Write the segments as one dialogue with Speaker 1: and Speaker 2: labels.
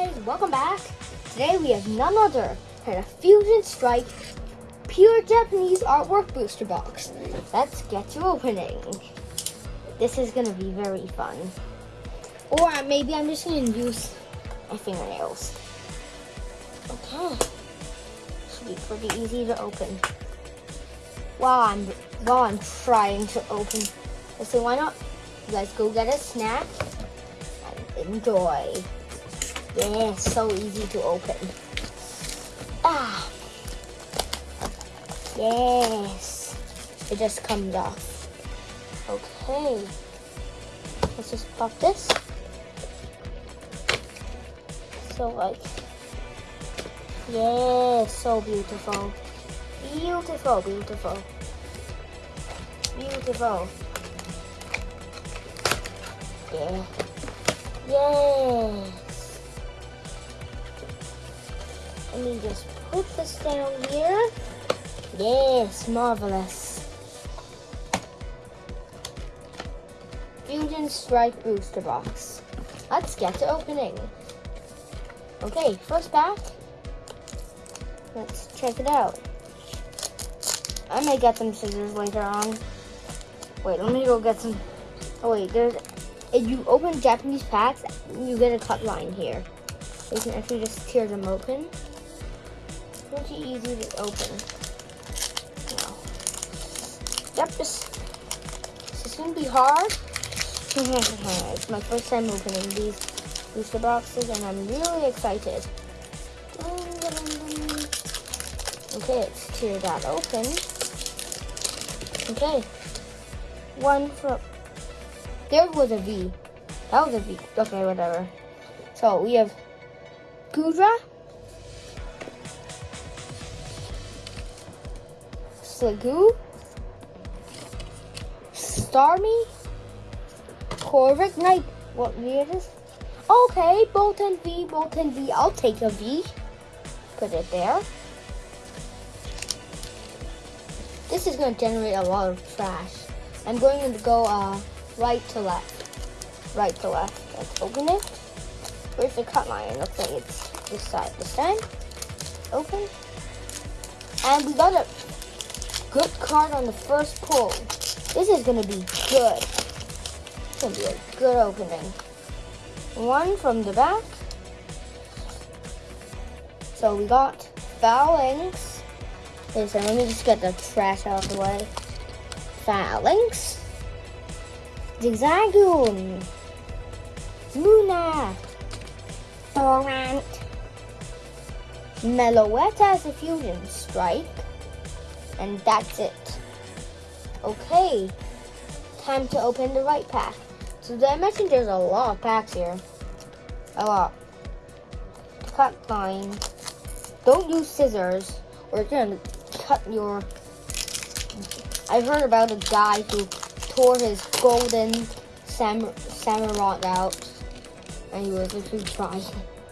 Speaker 1: guys, welcome back. Today we have none other than a Fusion Strike pure Japanese artwork booster box. Let's get to opening. This is gonna be very fun. Or maybe I'm just gonna use my fingernails. Okay. Should be pretty easy to open. While I'm while I'm trying to open. Let's see why not? Let's go get a snack and enjoy. Yeah, so easy to open. Ah. Yes. It just comes off. Okay. Let's just pop this. So like, yeah, so beautiful. Beautiful, beautiful. Beautiful. Yeah. Yes. Let me just put this down here. Yes, marvelous. Fusion Strike Booster Box. Let's get to opening. Okay, first pack. Let's check it out. I may get some scissors later on. Wait, let me go get some. Oh wait, there's. If you open Japanese packs, you get a cut line here. You can actually just tear them open. Pretty easy to open. Now, yep, this, this is gonna be hard. it's my first time opening these booster boxes, and I'm really excited. Okay, let's tear that open. Okay. One from. There was a V. That was a V. Okay, whatever. So we have Goodra, Sliggoo, Starmie, Corviknight. What V it is? Okay, Boltund V, Boltund V. I'll take a V. Put it there. This is going to generate a lot of trash. I'm going to go uh, right to left. Right to left. Let's open it. Where's the cut line? Like it's this side. This time. Open. And we got a good card on the first pull. This is to be good. It's to be a good opening. One from the back. So we got Falinks. Listen, let me just get the trash out of the way. Falinks. Zigzagoon. Luna. Thorant. Meloetta as a fusion strike. And that's it. Okay. Time to open the right pack. So I mentioned there's a lot of packs here. A lot. Cut line. Don't use scissors or it's gonna cut your. I heard about a guy who tore his golden sam samurai out, and he was literally trying.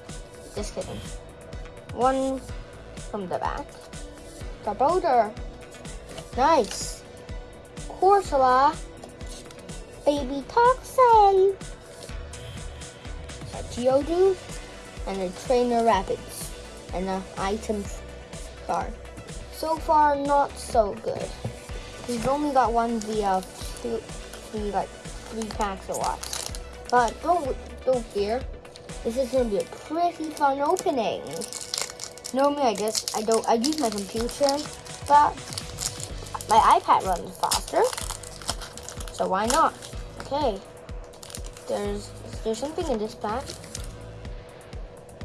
Speaker 1: Just kidding. One from the back. The boulder. Nice. Corsola. Baby Toxin. A Geodude. And a Trainer Rapids. And an item card. So far, not so good. We've only got one via two, three, like three packs or what. But don't don't fear. This is gonna be a pretty fun opening. Normally, I just I don't I use my computer, but my iPad runs faster. So why not? Okay. There's there's something in this pack.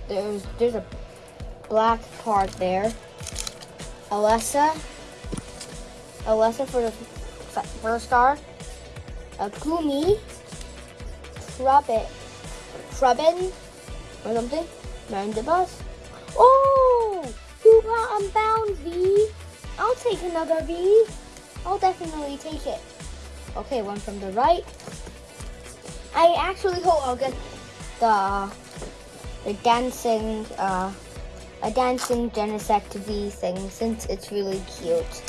Speaker 1: There's there's a black card there. Alessa. Alessa for the first card. A Kumi. Trubbit. Trubbin. Or something. Mandibuzz. Oh! Hoopa Unbound V. I'll take another V. I'll definitely take it. Okay, one from the right. I actually hope I'll get the the dancing uh, a dancing Genesect V thing since it's really cute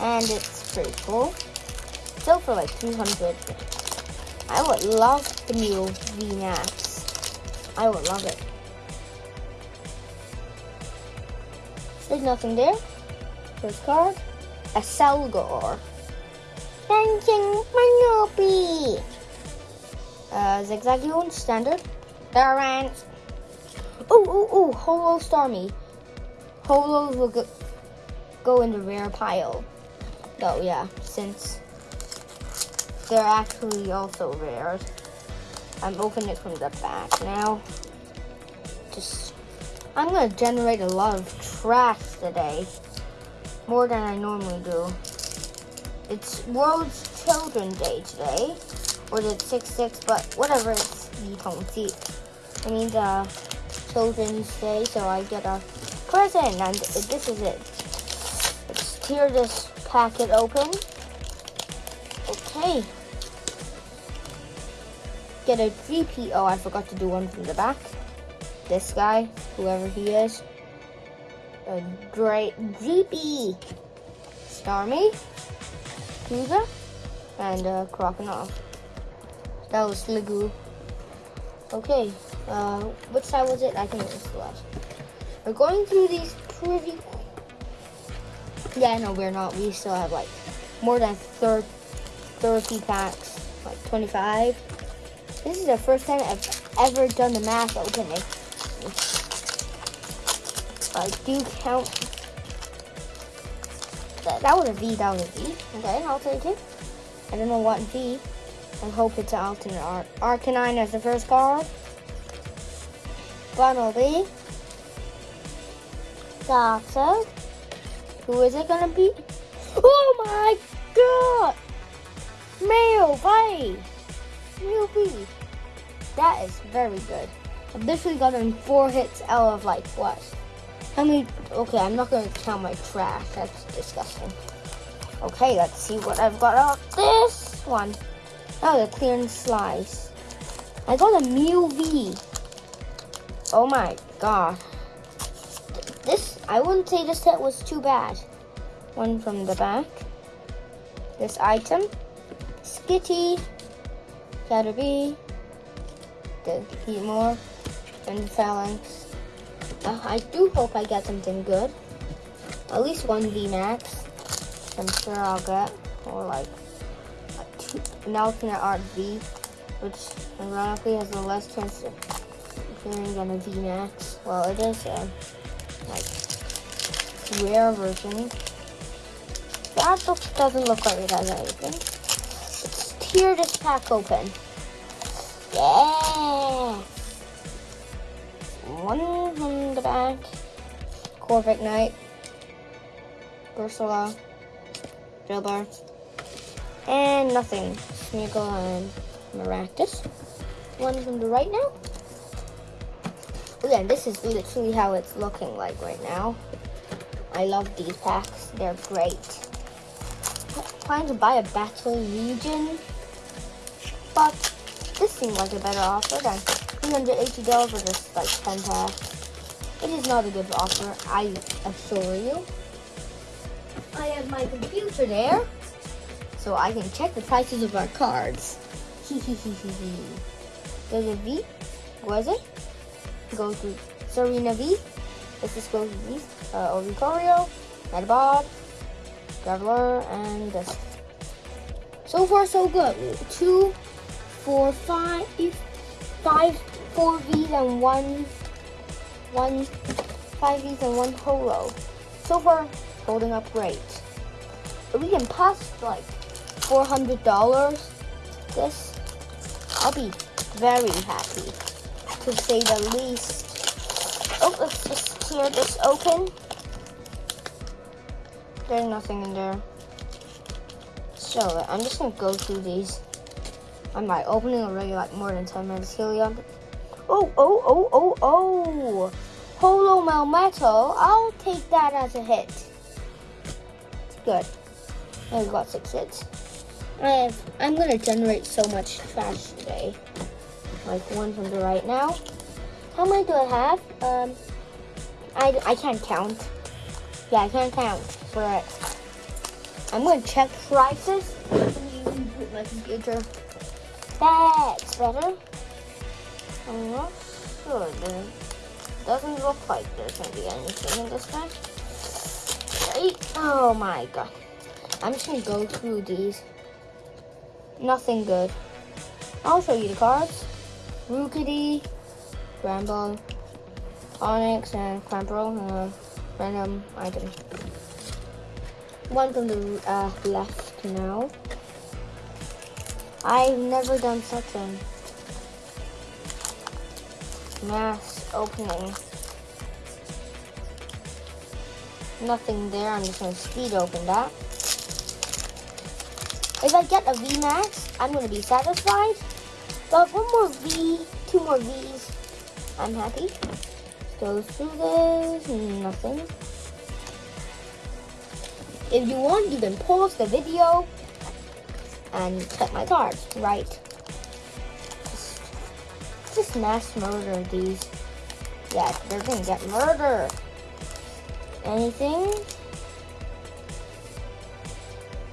Speaker 1: and it's pretty cool. So for like 200, I would love the new V Max. I would love it. There's nothing there. First card. A Selgar. Dancing Manopi. Uh, Zigzagoon, standard. Darrant. Oh, oh, oh, Holo Starmie. Holos will go, go in the rare pile. Oh, yeah, since they're actually also rare. I'm opening it from the back now. Just, I'm gonna generate a lot of trash today. More than I normally do. It's World Children's Day today. Or the 6-6, but whatever, it's you don't see. It means uh, Children's Day, so I get a present, and this is it. Let's tear this packet open. Okay. Get a GP. Oh, I forgot to do one from the back. This guy, whoever he is. A great GP. Starmie. Cougar. And uh, Crocodile. That was Ligoo. Okay. Uh, which side was it? I think it was the left. We're going through these pretty. Yeah, no, we're not. We still have like more than 30, 30 packs, like 25. This is the first time I've ever done the math opening. I do count. That, that was a V, that was a V. Okay, I'll take it. I don't know what V. I hope it's an alternate art. Arcanine as the first card. Bunnelby. Doctor. Who is it gonna be? Oh my god! Male V. That is very good. I've literally gotten four hits out of like what? How many? Okay, I'm not gonna count my trash. That's disgusting. Okay, let's see what I've got out this one. Oh, the clearance slice. I got a Mew V. Oh my god. This, I wouldn't say this set was too bad. One from the back. This item. Skitty. Caterpie. The Heatmor. And Falinks. Uh, I do hope I get something good. At least one VMAX. I'm sure I'll get. Or like an alternate art V, which ironically has the less chance of appearing than a VMAX. Well, it is a like rare version. That book doesn't look like it has anything. Let's tear this pack open. Yeah! One from the back. Corviknight. Ursula. Drillbur. And nothing. Smeargle and Maractus. One from the right now. Again, this is literally how it's looking like right now. I love these packs. They're great. Trying to buy a battle region, but this seemed like a better offer than $380 for just like 10 packs. It is not a good offer, I assure you. I have my computer there so I can check the prices of our cards. There's a V. What is it? Go to Serena V. Let's just go to these. Uh, Oricorio, Metapod, Graveler, and this. So far, so good. Two, four, five, five, four V's and one, one, five V's and one Holo. So far, holding up great. We can pass like $400 this, I'll be very happy to say the least. Oh, let's just tear this open. There's nothing in there. So I'm just gonna go through these. I'm like opening already like more than 10 minutes. Helium. Oh, oh, oh, oh, oh. Holo Melmetal. I'll take that as a hit. Good. I've got six hits. I have, I'm gonna generate so much trash today. Like one from the right now. How many do I have? Um, I, I can't count. Yeah, I can't count. But I'm gonna check prices. That's better. I'm not sure. There doesn't look like there's gonna be anything in this pack. Wait. Oh my god. I'm just gonna go through these. Nothing good. I'll show you the cards. Rookidee, Bramble, Onix, and Clamperl, uh, random item. One from the uh, left now. I've never done such a mass opening. Nothing there, I'm just gonna speed open that. If I get a VMAX, I'm gonna be satisfied. But one more V, two more Vs, I'm happy. Go through this, nothing. If you want, you can pause the video and check my cards, right? Just, mass murder these. Yeah, they're gonna get murdered. Anything?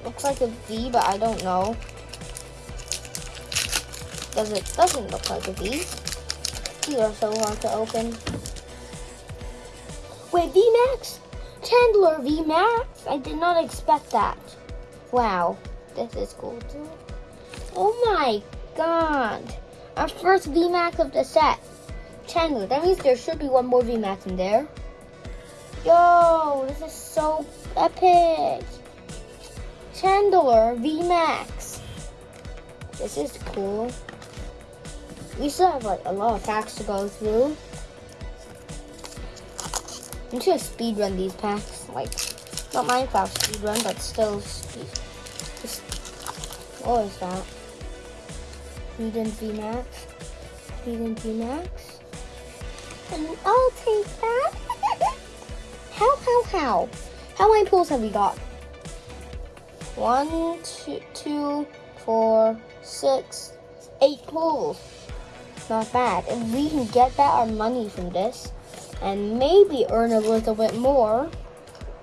Speaker 1: Looks like a V, but I don't know. Does it doesn't look like a V. These are so hard to open. Wait, VMAX? Chandelure VMAX? I did not expect that. Wow, this is cool too. Oh my god. Our first VMAX of the set. Chandelure, that means there should be one more VMAX in there. Yo, this is so epic. Chandelure VMAX. This is cool. We still have like a lot of packs to go through. I'm just gonna speed run these packs. Like, not Minecraft speed run, but still speed. Just, what is that? Eden VMAX. Eden VMAX. And I'll take that. how, how, how? How many pulls have we got? One, two, two, four, six, eight pulls. Not bad. If we can get back our money from this and maybe earn a little bit more,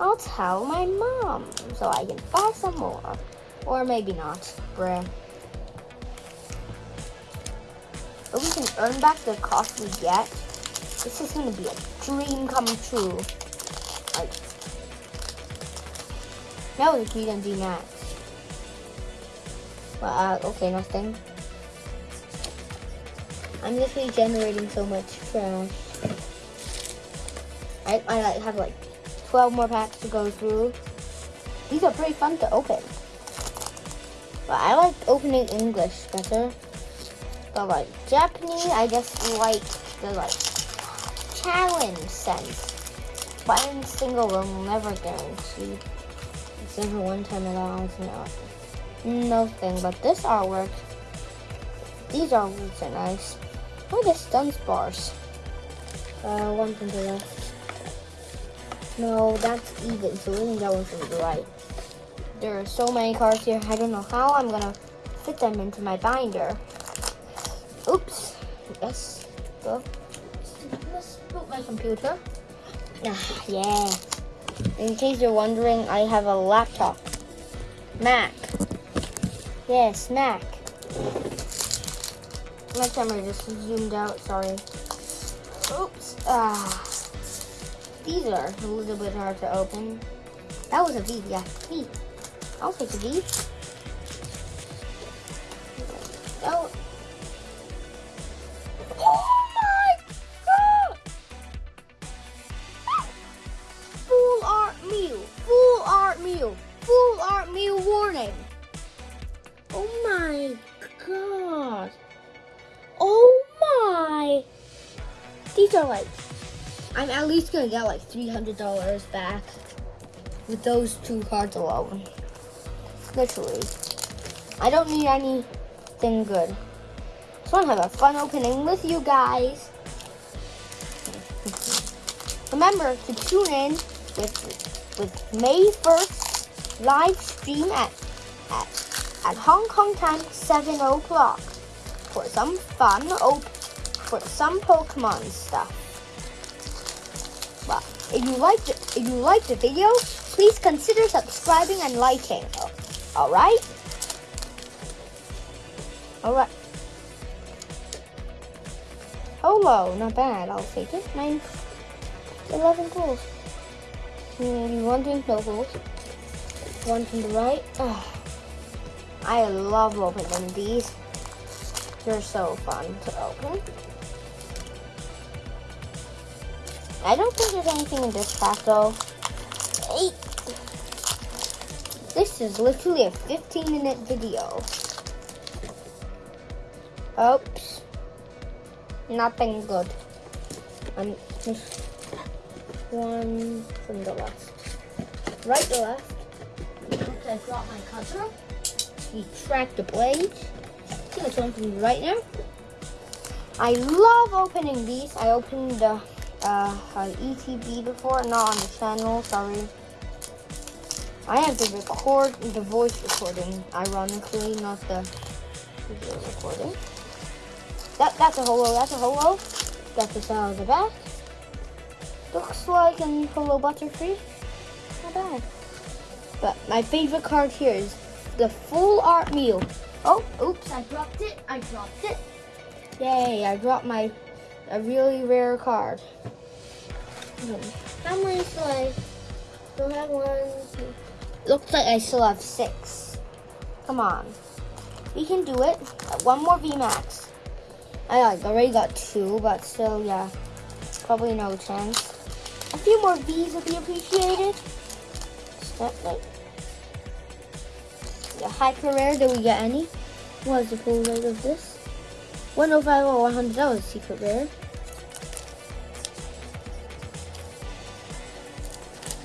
Speaker 1: I'll tell my mom so I can buy some more. Or maybe not. Bruh. But we can earn back the cost we get. This is gonna be a dream come true. Like, that was a and D max. Well, uh, okay, nothing. I'm literally generating so much trash. I, I like have like 12 more packs to go through. These are pretty fun to open. But I like opening English better. But like Japanese, I just like the like challenge sense. Buying single will never guarantee. It's never one time all. It's not. Nothing but this artwork. These artworks are nice. Look at stun bars. Uh, one from the left. No, that's even, so we can that one from the right. There are so many cards here, I don't know how I'm gonna fit them into my binder. Oops. Let's go. Let's put my computer. Ah, yeah. In case you're wondering, I have a laptop. Mac. Yes, Mac. My camera just zoomed out, sorry. Oops. Ah. These are a little bit hard to open. That was a V, yeah, V. I'll take a V. I'm get like $300 back with those two cards alone. Literally. I don't need anything good. Just wanna have a fun opening with you guys. Remember to tune in with, with May 1st live stream at, at, at Hong Kong time, 7 o'clock for some fun, op for some Pokemon stuff. If you liked if you liked the video, please consider subscribing and liking. All right? All right. Holo, not bad. I'll take it. Nine, 11 pulls. Mm, one drink locals. One from the right. Ugh. I love opening these. They're so fun to open. I don't think there's anything in this pack though. Eight. This is literally a 15 minute video. Oops. Nothing good. Um, one from the left. Right to left. Okay, I got my cutter. Retract the blade. From the right now. I love opening these. I opened the uh, uh, ETB before, not on the channel, sorry. I have to record the voice recording, ironically, not the video recording. That, that's a holo, that's a holo. Got the out of the back. Looks like a holo butterfree. Not bad. But my favorite card here is the full art meal. Oh, oops, I dropped it. I dropped it. Yay, I dropped my a really rare card. How many do I still have one? Two. Looks like I still have six. Come on. We can do it. One more VMAX. I like, already got two, but still, yeah. Probably no chance. A few more V's would be appreciated. Step like the hyper rare, did we get any? What is the full rate of this? 105 or 100, that was a secret rare.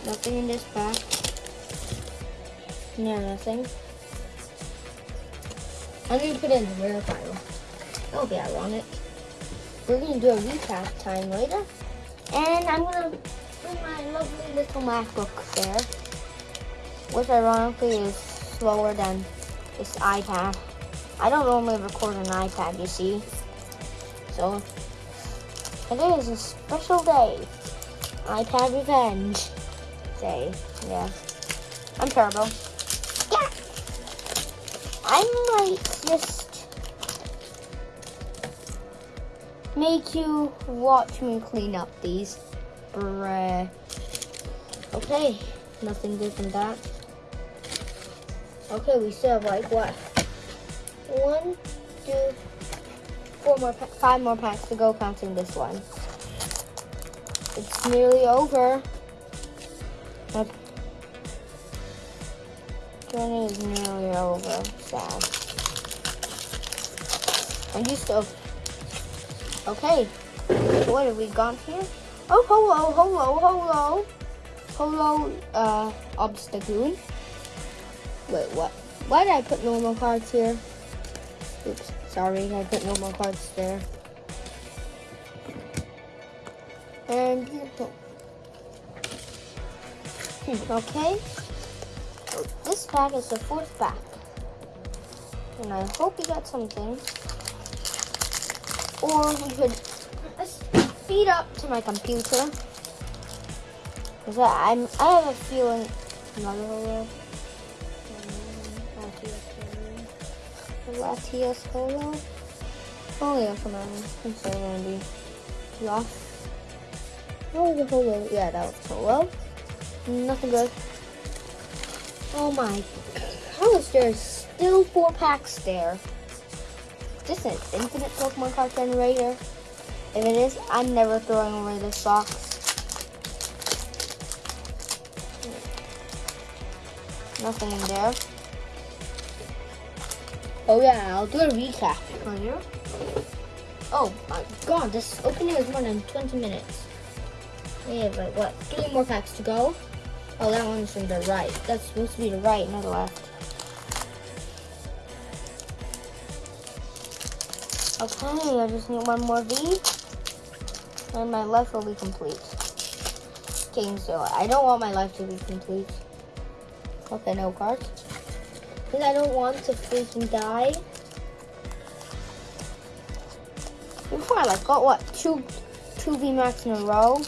Speaker 1: Nothing in this pack. No, nothing. I'm gonna put in the rare pile. That'll be ironic. We're gonna do a recap time later. And I'm gonna bring my lovely little MacBook there. Which ironically is slower than this iPad. I don't normally record an iPad, you see. So, today is a special day. iPad revenge day. Yeah. I'm terrible. Yeah. I might just make you watch me clean up these. Bruh. Okay. Nothing good from that. Okay, we still have like what? One, two, four more, five more packs to go counting this one. It's nearly over. My journey is nearly over. Sad. I'm to. Okay. What have we got here? Oh, hello, hello, hello. Hello, uh, Obstagoon. Wait, what? Why did I put normal cards here? Oops, sorry, I put normal cards there. And okay. This pack is the fourth pack. And I hope you got something. Or we could speed up to my computer. Cause I, I'm, I have a feeling another holo. Latias holo. Oh yeah, come on. I'm so gonna be lost. Oh, the holo. Yeah, that was holo. Nothing good. Oh my. How is there still four packs there? this an infinite Pokemon card generator? If it is, I'm never throwing away this box. Nothing in there. Oh yeah, I'll do a recap for you. Oh my god, this opening is more than 20 minutes. We have like what, three more packs to go. Oh, that one's from the right. That's supposed to be the right, not the left. Okay, I just need one more V. And my life will be complete. Game so I don't want my life to be complete. Okay, no cards. Because I don't want to freaking die. Before I like got what? Two two V Max in a row.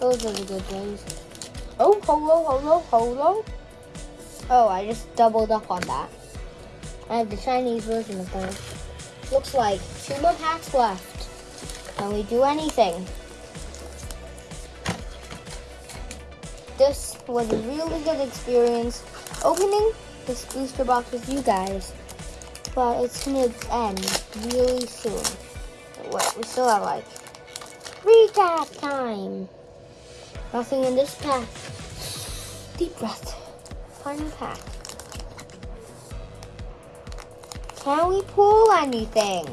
Speaker 1: Those are the good days. Oh, holo, holo, holo. Oh, I just doubled up on that. I have the Chinese version of those. Looks like two more packs left. Can we do anything? this was a really good experience opening this booster box with you guys. But it's gonna end really soon. What we still have like recap time. Nothing in this pack. Deep breath. Final pack. Can we pull anything?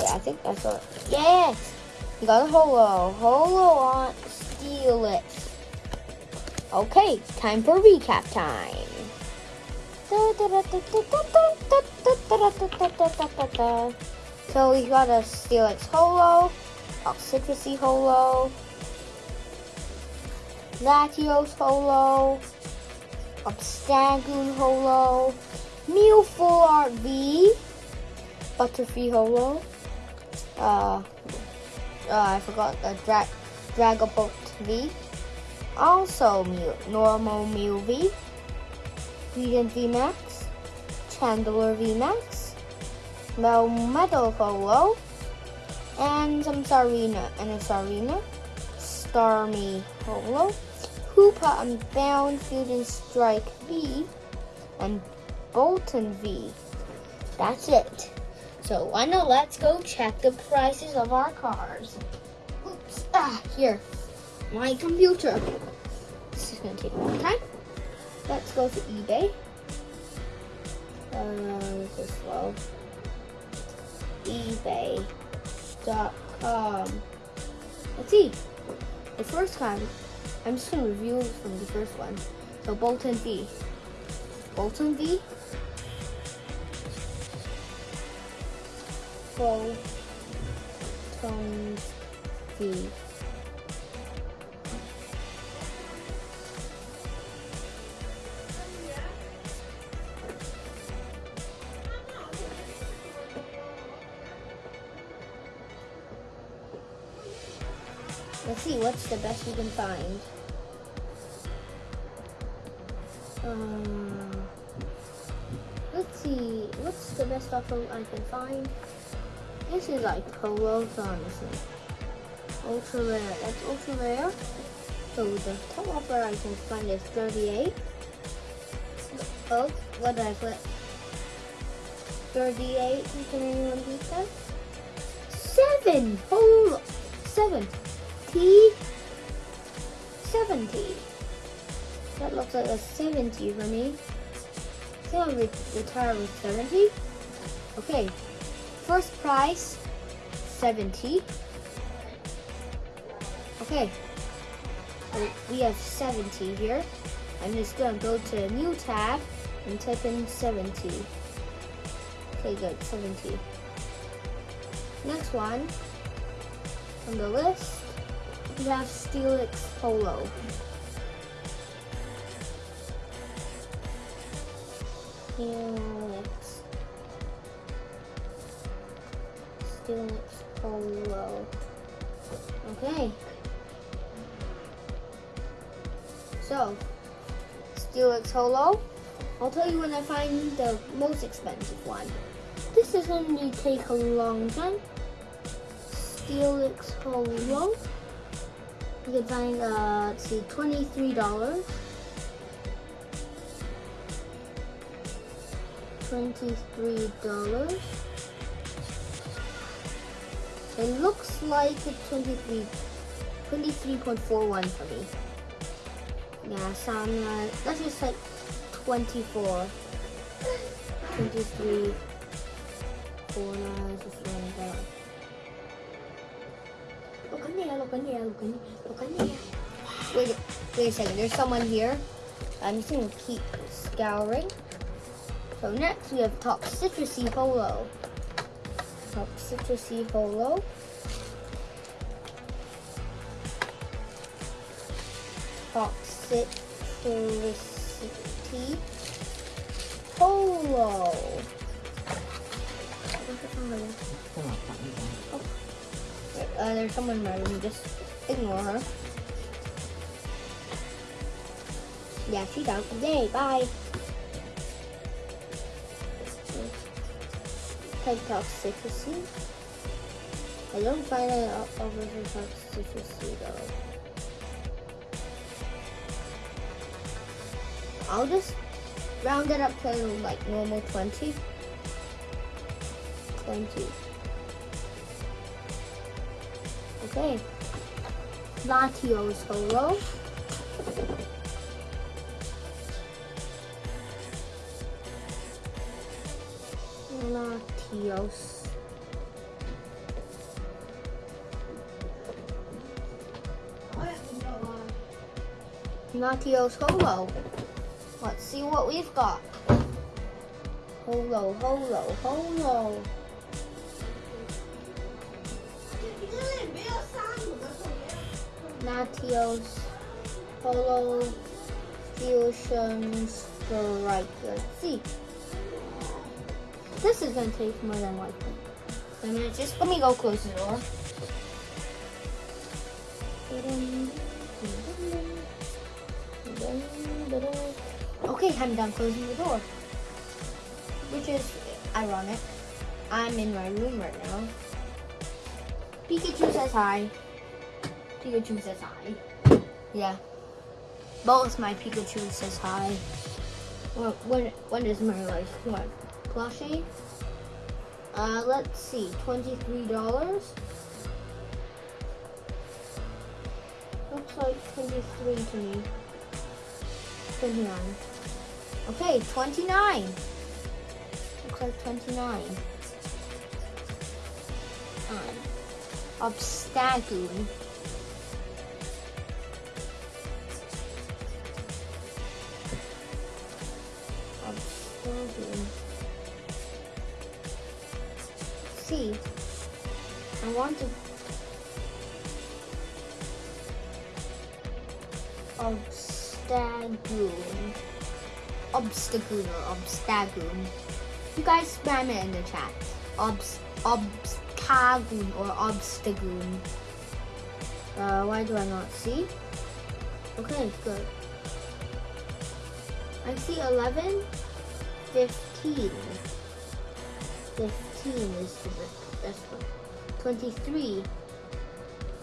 Speaker 1: Yeah, I think that's what. Yes! You got a holo. Holo on. Steal it. Okay, time for recap time. So we got a Steelix Holo, Citrusy Holo, Latios Holo, Obstagoon Holo, Mew Full Art V, Butterfree Holo, uh, uh, I forgot the Dra Dragapult V, also Mew, normal Mew V, Radiant V Max, Chandelure V metal Holo, and some Serena and a Serena, Starmie Holo, Hoopa and Unbound Fusion Strike V, and Boltund V. That's it. So why not let's go check the prices of our cars. Oops, ah, here, my computer. This is gonna take a long time. Let's go to eBay. Uh, this is slow. eBay.com. Let's see. The first one, I'm just gonna review from the first one. So Boltund V. Boltund V. Boltund V. Let's see what's the best we can find. Um, let's see what's the best offer I can find. This is like polos, honestly. Ultra rare. That's ultra rare. So the top offer I can find is 38. Oh, what did I put? 38. Can anyone beat that? Seven. Hold. Seven. T 70. That looks like a 70 for me. Think I'll re retire with 70. Okay, first prize, 70. Okay, so we have 70 here. I'm just gonna go to a new tab and type in 70. Okay, good, 70. Next one on the list we have Steelix Polo. Steelix. Steelix Polo. Okay. So, Steelix Holo. I'll tell you when I find the most expensive one. This is going to take a long time. Steelix Holo. You can find, uh, let's see, $23. $23. It looks like it's 23, 23.41 for me. Yeah, so that's just like 24. 23, 4, no, just like that. Look in there, look in look in there, look in there. Wait, wait a second, there's someone here. I'm just gonna keep scouring. So next we have Top Citrusy Holo. Top Citrusy Holo. Top Citrusy Holo. Oh. Uh, there's someone in my room, just ignore her. Yeah, she's out. Yay, bye. Type Toxtricity. I don't find it over the toxicity though. I'll just round it up to like normal 20. 20. Okay. Latios Holo. Latios. Latios Holo. Let's see what we've got. Holo, holo, holo. Latios, Holo, Fusion, Strike. Let's see. This is gonna take more than likely. A minute, just let me go close the door. Okay, I'm done closing the door. Which is ironic. I'm in my room right now. Pikachu says hi. Pikachu says hi. Yeah. Both my Pikachu says hi. What, when when is my life? What? Plushie? Uh, let's see. Twenty-three dollars. Looks like twenty-three to me. Twenty-nine. Okay, twenty-nine. Looks like twenty-nine. Um, Obstagoon. See, I want to. Obstagoon. Obstagoon or Obstagoon. You guys spam it in the chat. Obs Obstagoon or Obstagoon. Uh, why do I not see? Okay, good. I see 11, 15. 15 is the best one. 23,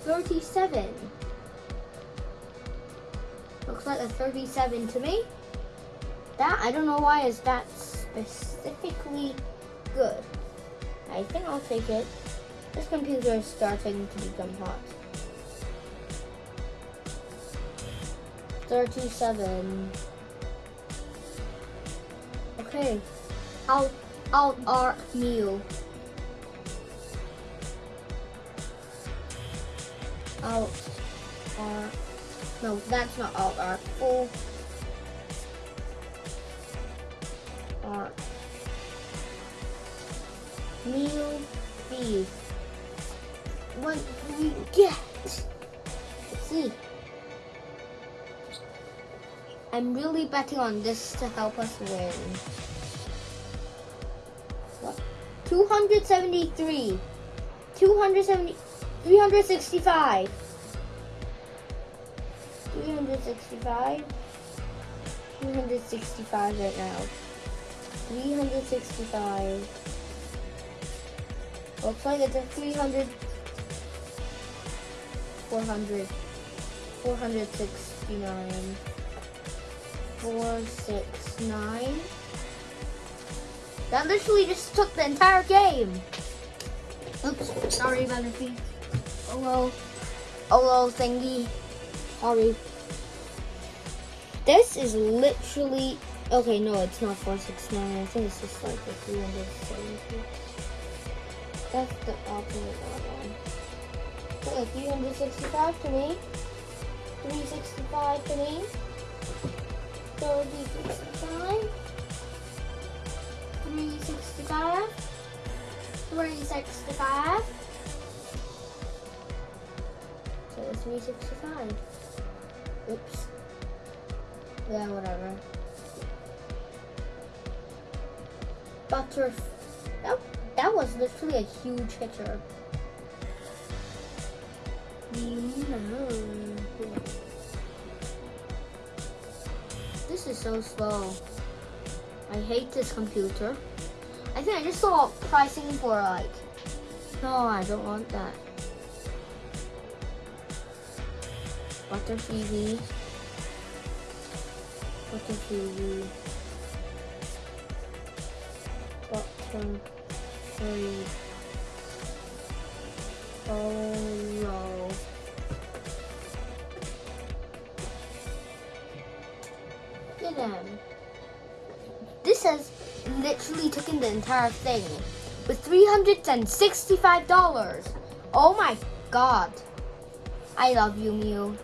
Speaker 1: 37. Looks like a 37 to me. That, I don't know why is that specifically good. I think I'll take it. This computer is starting to become hot. 37. Okay. Out, out art meal. Out art. No, that's not out art. Full art. Meal B. What do we get? Let's see. I'm really betting on this to help us win. What? 273. 270. 365. 365. 365 right now. 365. Looks like it's a 300. 400. 469. 469. That literally just took the entire game. Oops, sorry about the feet. Oh well. Oh well, thingy. Sorry. This is literally okay. No, it's not 469. I think it's just like the 370. That's the opposite one. Okay, 365 to me. 365 to me. 365. 365. 365. So it's 365. Oops. Yeah, whatever. Butter. That, that was literally a huge hitter. This is so slow. I hate this computer. I think I just saw pricing for like No, I don't want that. Butter Phoebe. Butter Phoebe. Butter Phoebe. Oh no. Get him. This has literally taken the entire thing with $365. Oh my god. I love you, Mew.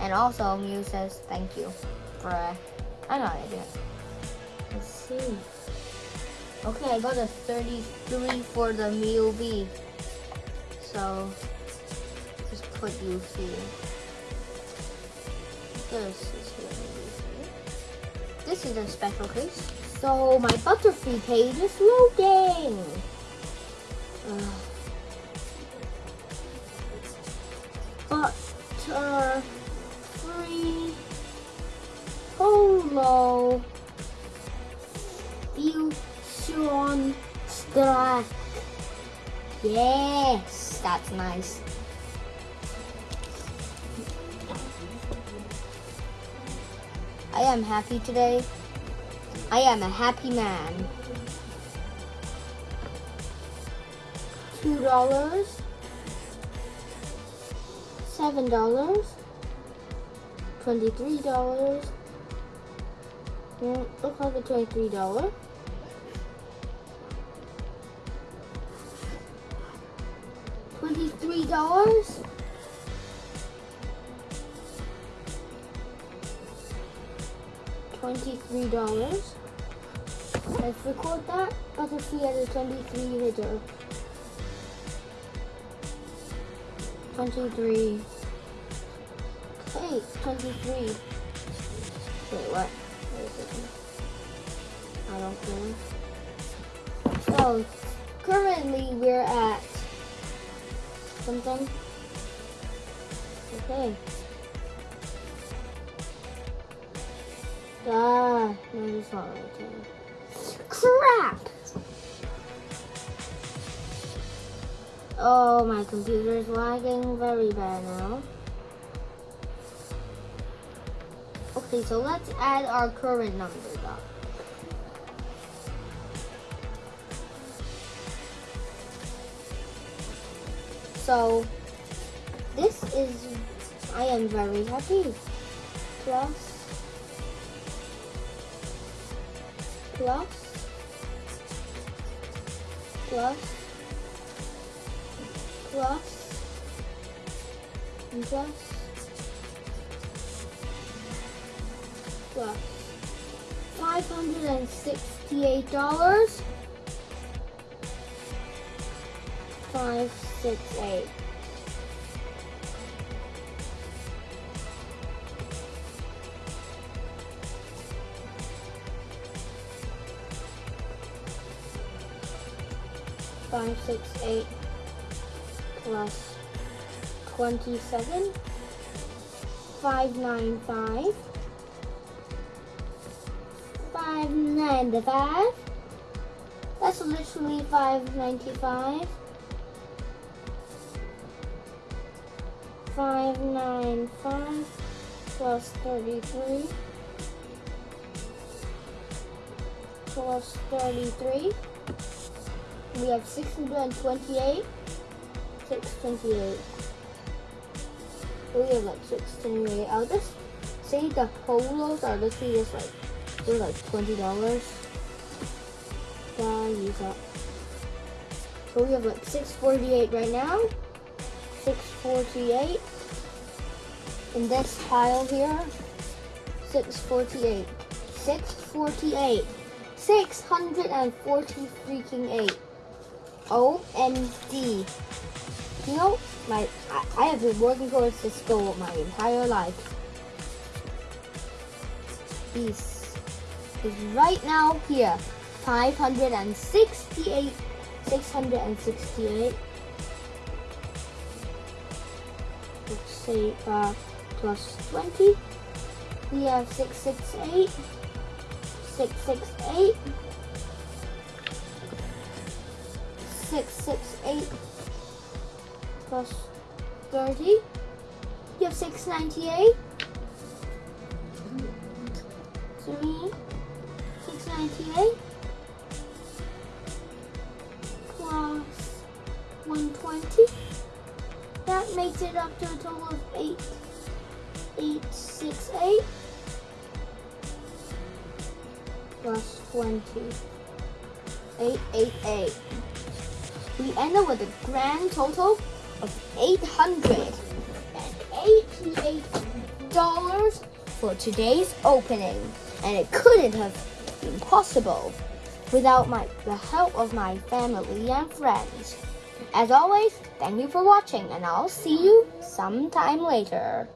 Speaker 1: And also, Mew says thank you for, uh, I know I did. Let's see. Okay, I got a 33 for the Mew V. So, just put you here. This This is a special case. So, my Butterfree page is loading. Uh, Butterfree Polo Fusion Strike. Yes, that's nice. I am happy today. I am a happy man. Two dollars. Seven dollars. Twenty-three dollars. Yeah, looks like a twenty-three dollar. Twenty-three dollars. Twenty-three dollars. Let's record that. Butterfree has a twenty-three hitter. Twenty-three. Hey, twenty-three. Wait, what? I don't care. So, currently we're at something. Okay. No, it's not right. Crap! Oh, my computer is lagging very bad now. Okay, so let's add our current numbers up. So, this is, I am very happy. Plus, plus, plus, plus, and plus. Five hundred and sixty-eight dollars. Five, six, eight. Five, six, eight plus twenty-seven. Five, nine, five. Five ninety-five. That's literally five ninety-five. Five nine five plus thirty-three plus thirty-three. We have six hundred and twenty-eight. Six twenty-eight. We have like six twenty-eight. I'll just say the polos are literally just like they're like twenty dollars. Yeah, use that. So we have like six forty-eight right now. Six forty-eight. In this pile here, six forty-eight. Six forty-eight. Six hundred and forty freaking eight. OMG. You know, my I, I have been working towards this goal my entire life. This is right now here. 568, 668. Let's say uh, plus 20. We have 668, 668, 668 plus 30. You have 698. Three, 698 plus 120. That makes it up to a total of 8. 868 plus 20. 888. Eight. We end up with a grand total of $888 for today's opening. And it couldn't have been possible without my the help of my family and friends. As always, thank you for watching and I'll see you sometime later.